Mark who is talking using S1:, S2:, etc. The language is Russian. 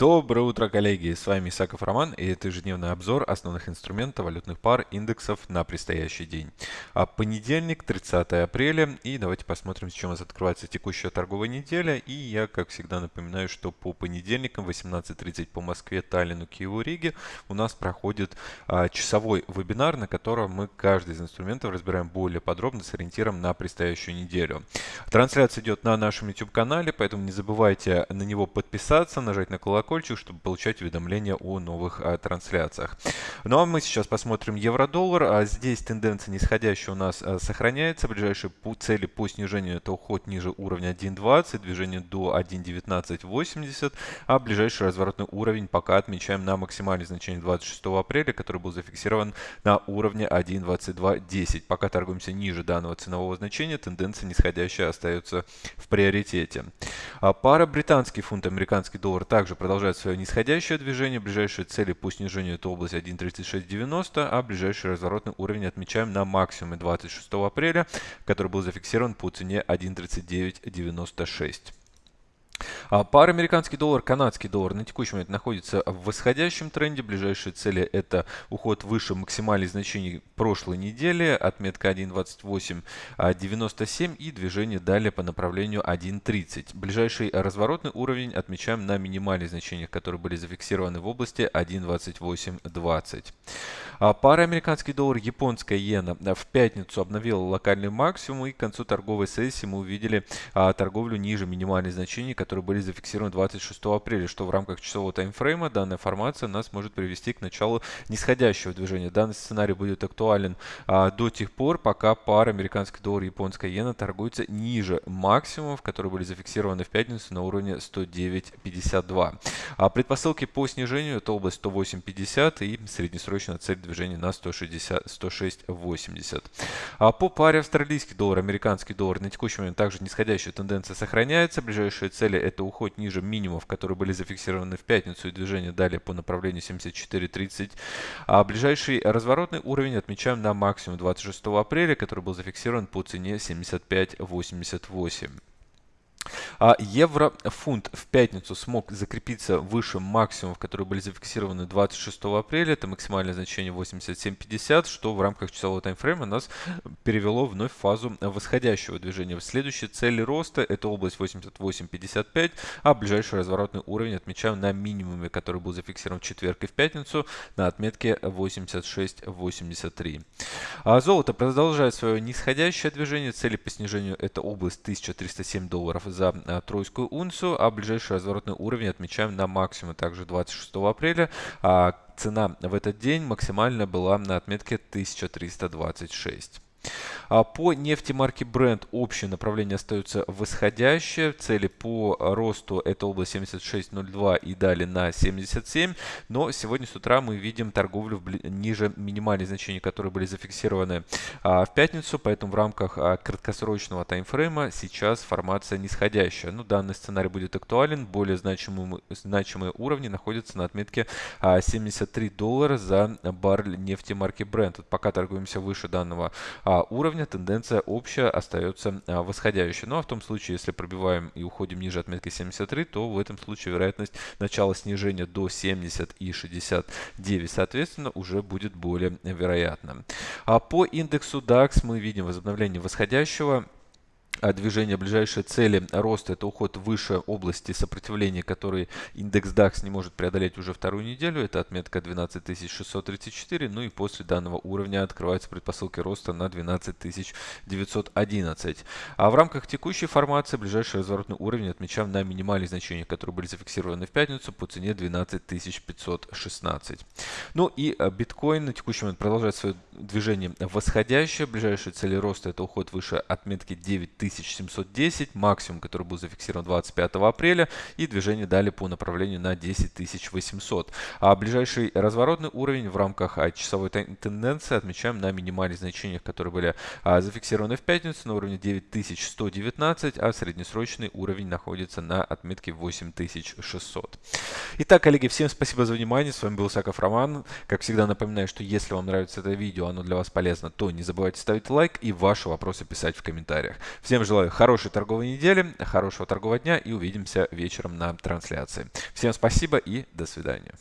S1: Доброе утро, коллеги! С вами Исаков Роман и это ежедневный обзор основных инструментов валютных пар индексов на предстоящий день. А понедельник, 30 апреля и давайте посмотрим, с чем у нас открывается текущая торговая неделя. И я, как всегда, напоминаю, что по понедельникам 18.30 по Москве, Таллину, Киеву, Риге у нас проходит а, часовой вебинар, на котором мы каждый из инструментов разбираем более подробно с ориентиром на предстоящую неделю. Трансляция идет на нашем YouTube-канале, поэтому не забывайте на него подписаться, нажать на колокольчик колокольчик, чтобы получать уведомления о новых а, трансляциях. Ну а мы сейчас посмотрим евро-доллар. А здесь тенденция нисходящая у нас а, сохраняется. Ближайшие по цели по снижению это уход ниже уровня 1.20, движение до 1.1980, а ближайший разворотный уровень пока отмечаем на максимальное значение 26 апреля, который был зафиксирован на уровне 1.2210. Пока торгуемся ниже данного ценового значения, тенденция нисходящая остается в приоритете. А пара британский фунт, американский доллар также продолжает свое нисходящее движение. Ближайшие цели по снижению это область 1.3690, а ближайший разворотный уровень отмечаем на максимуме 26 апреля, который был зафиксирован по цене 1.3996. А пара американский доллар, канадский доллар на текущий момент находится в восходящем тренде. Ближайшие цели это уход выше максимальных значений прошлой недели, отметка 1.2897 и движение далее по направлению 1.30. Ближайший разворотный уровень отмечаем на минимальных значениях, которые были зафиксированы в области 1.2820. А пара американский доллар, японская иена в пятницу обновила локальный максимум и к концу торговой сессии мы увидели а, торговлю ниже минимальных значений, которые были зафиксированы 26 апреля, что в рамках часового таймфрейма данная формация нас может привести к началу нисходящего движения. Данный сценарий будет актуален а, до тех пор, пока пара американский доллар и японская иена торгуется ниже максимумов, которые были зафиксированы в пятницу на уровне 109.52. А предпосылки по снижению это область 108.50 и среднесрочная цель движения на 160, 106.80. А по паре австралийский доллар, американский доллар на текущий момент также нисходящая тенденция сохраняется. Ближайшие цели это уход ниже минимумов, которые были зафиксированы в пятницу и движение далее по направлению 74.30. А ближайший разворотный уровень отмечаем на максимум 26 апреля, который был зафиксирован по цене 75.88. А евро-фунт в пятницу смог закрепиться выше максимумов, которые были зафиксированы 26 апреля. Это максимальное значение 87.50, что в рамках часового таймфрейма нас перевело вновь в фазу восходящего движения. Следующие цели роста это область 88.55, а ближайший разворотный уровень отмечаем на минимуме, который был зафиксирован в четверг и в пятницу на отметке 86.83. А золото продолжает свое нисходящее движение. Цели по снижению это область 1307 долларов за тройскую унцию, а ближайший разворотный уровень отмечаем на максимум также 26 апреля. А цена в этот день максимально была на отметке 1326. А по нефти марки Brent общее направление остается восходящее. Цели по росту это область 76.02 и далее на 77. Но сегодня с утра мы видим торговлю ниже минимальных значений, которые были зафиксированы а, в пятницу. Поэтому в рамках а, краткосрочного таймфрейма сейчас формация нисходящая. Ну, данный сценарий будет актуален. Более значимые, значимые уровни находятся на отметке 73 доллара за баррель нефти марки Brent. Вот пока торгуемся выше данного уровня уровня тенденция общая остается а, восходящей. Ну а в том случае, если пробиваем и уходим ниже отметки 73, то в этом случае вероятность начала снижения до 70 и 69, соответственно, уже будет более вероятна. А по индексу DAX мы видим возобновление восходящего а движение ближайшие цели роста это уход выше области сопротивления, который индекс DAX не может преодолеть уже вторую неделю. Это отметка 12634. Ну и после данного уровня открываются предпосылки роста на 12911. А в рамках текущей формации ближайший разворотный уровень отмечаем на минимальных значениях, которые были зафиксированы в пятницу по цене 12516. Ну и а, биткоин на текущий момент продолжает свое движение восходящее. Ближайшие цели роста это уход выше отметки 9000 10710, максимум, который был зафиксирован 25 апреля, и движение дали по направлению на 10800. А ближайший разворотный уровень в рамках а, часовой тенденции отмечаем на минимальных значениях, которые были а, зафиксированы в пятницу на уровне 9119, а среднесрочный уровень находится на отметке 8600. Итак, коллеги, всем спасибо за внимание. С вами был Саков Роман. Как всегда напоминаю, что если вам нравится это видео, оно для вас полезно, то не забывайте ставить лайк и ваши вопросы писать в комментариях. Всем Всем желаю хорошей торговой недели, хорошего торгового дня и увидимся вечером на трансляции. Всем спасибо и до свидания.